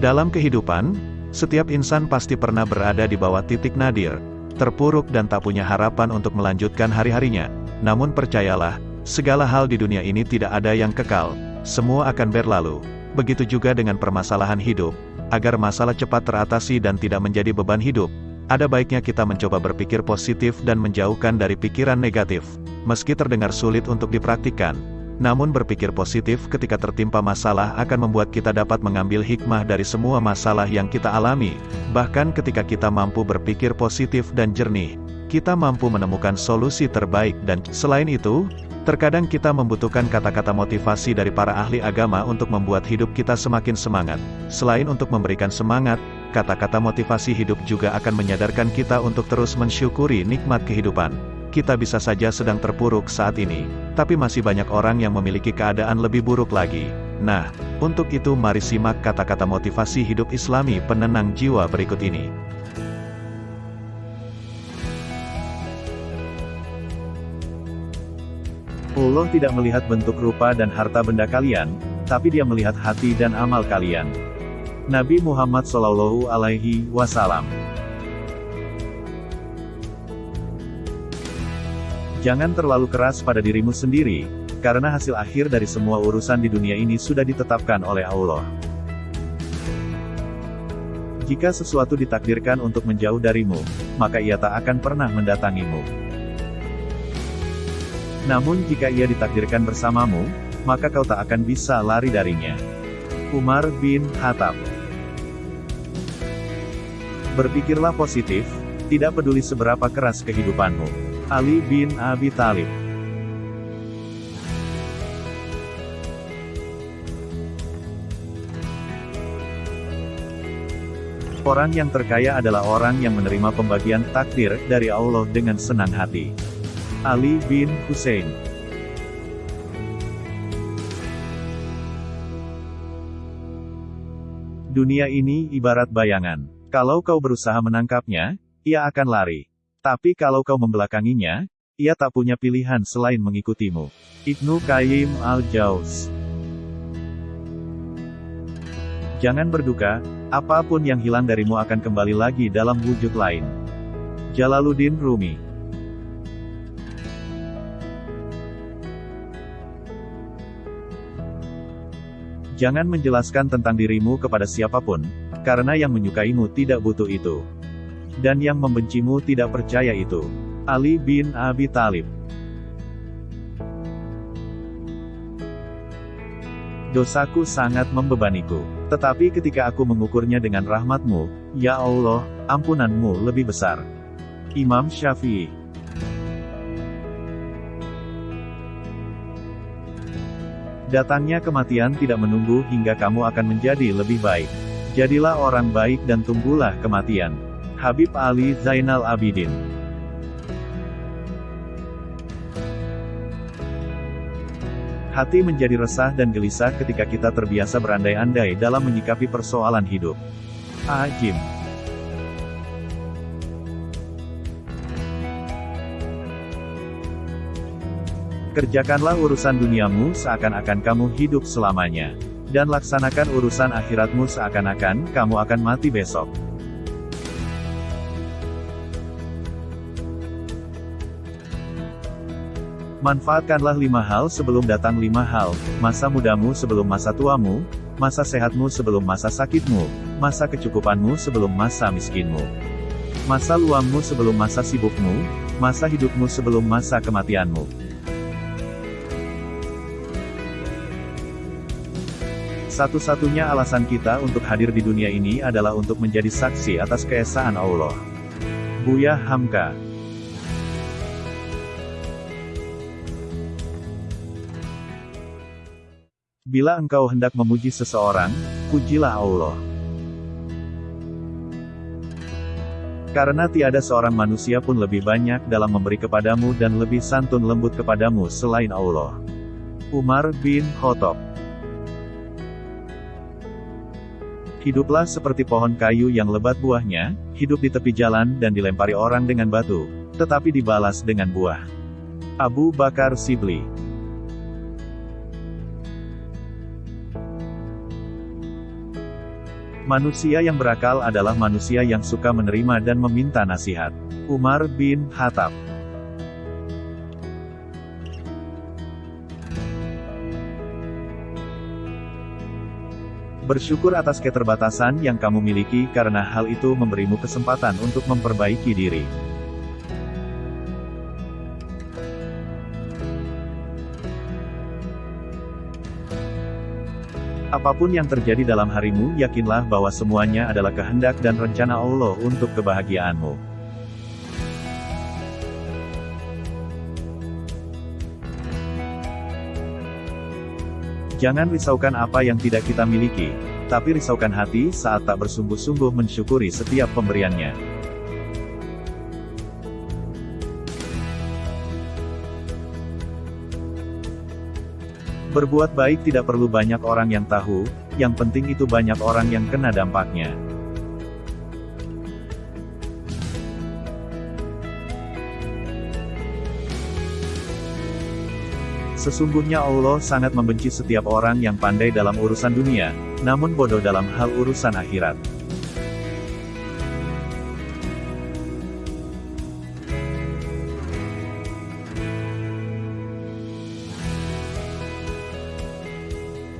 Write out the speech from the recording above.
Dalam kehidupan, setiap insan pasti pernah berada di bawah titik nadir, terpuruk dan tak punya harapan untuk melanjutkan hari-harinya. Namun percayalah, segala hal di dunia ini tidak ada yang kekal, semua akan berlalu. Begitu juga dengan permasalahan hidup, agar masalah cepat teratasi dan tidak menjadi beban hidup, ada baiknya kita mencoba berpikir positif dan menjauhkan dari pikiran negatif. Meski terdengar sulit untuk dipraktikkan, namun berpikir positif ketika tertimpa masalah akan membuat kita dapat mengambil hikmah dari semua masalah yang kita alami. Bahkan ketika kita mampu berpikir positif dan jernih, kita mampu menemukan solusi terbaik dan selain itu, terkadang kita membutuhkan kata-kata motivasi dari para ahli agama untuk membuat hidup kita semakin semangat. Selain untuk memberikan semangat, kata-kata motivasi hidup juga akan menyadarkan kita untuk terus mensyukuri nikmat kehidupan kita bisa saja sedang terpuruk saat ini, tapi masih banyak orang yang memiliki keadaan lebih buruk lagi. Nah, untuk itu mari simak kata-kata motivasi hidup islami penenang jiwa berikut ini. Allah tidak melihat bentuk rupa dan harta benda kalian, tapi dia melihat hati dan amal kalian. Nabi Muhammad Shallallahu Alaihi Wasallam Jangan terlalu keras pada dirimu sendiri, karena hasil akhir dari semua urusan di dunia ini sudah ditetapkan oleh Allah. Jika sesuatu ditakdirkan untuk menjauh darimu, maka ia tak akan pernah mendatangimu. Namun jika ia ditakdirkan bersamamu, maka kau tak akan bisa lari darinya. Umar bin Khattab Berpikirlah positif, tidak peduli seberapa keras kehidupanmu. Ali bin Abi Thalib. Orang yang terkaya adalah orang yang menerima pembagian takdir dari Allah dengan senang hati. Ali bin Hussein Dunia ini ibarat bayangan. Kalau kau berusaha menangkapnya, ia akan lari. Tapi kalau kau membelakanginya, ia tak punya pilihan selain mengikutimu. Ibnu Qayyim al-Jauz Jangan berduka, apa pun yang hilang darimu akan kembali lagi dalam wujud lain. Jalaluddin Rumi Jangan menjelaskan tentang dirimu kepada siapa pun, karena yang menyukaimu tidak butuh itu dan yang membencimu tidak percaya itu. Ali bin Abi Talib Dosaku sangat membebaniku. Tetapi ketika aku mengukurnya dengan rahmatmu, ya Allah, ampunanmu lebih besar. Imam Syafi'i Datangnya kematian tidak menunggu hingga kamu akan menjadi lebih baik. Jadilah orang baik dan tunggulah kematian. Habib Ali Zainal Abidin Hati menjadi resah dan gelisah ketika kita terbiasa berandai-andai dalam menyikapi persoalan hidup. Ajim Kerjakanlah urusan duniamu seakan-akan kamu hidup selamanya. Dan laksanakan urusan akhiratmu seakan-akan kamu akan mati besok. Manfaatkanlah lima hal sebelum datang lima hal, masa mudamu sebelum masa tuamu, masa sehatmu sebelum masa sakitmu, masa kecukupanmu sebelum masa miskinmu. Masa luangmu sebelum masa sibukmu, masa hidupmu sebelum masa kematianmu. Satu-satunya alasan kita untuk hadir di dunia ini adalah untuk menjadi saksi atas keesaan Allah. Buya Hamka Bila engkau hendak memuji seseorang, pujilah Allah. Karena tiada seorang manusia pun lebih banyak dalam memberi kepadamu dan lebih santun lembut kepadamu selain Allah. Umar bin Khattab Hiduplah seperti pohon kayu yang lebat buahnya, hidup di tepi jalan dan dilempari orang dengan batu, tetapi dibalas dengan buah. Abu Bakar Sibli Manusia yang berakal adalah manusia yang suka menerima dan meminta nasihat. Umar bin Khattab Bersyukur atas keterbatasan yang kamu miliki karena hal itu memberimu kesempatan untuk memperbaiki diri. Apa pun yang terjadi dalam harimu, yakinlah bahwa semuanya adalah kehendak dan rencana Allah untuk kebahagiaanmu. Jangan risaukan apa yang tidak kita miliki, tapi risaukan hati saat tak bersungguh-sungguh mensyukuri setiap pemberiannya. Berbuat baik tidak perlu banyak orang yang tahu, yang penting itu banyak orang yang kena dampaknya. Sesungguhnya Allah sangat membenci setiap orang yang pandai dalam urusan dunia, namun bodoh dalam hal urusan akhirat.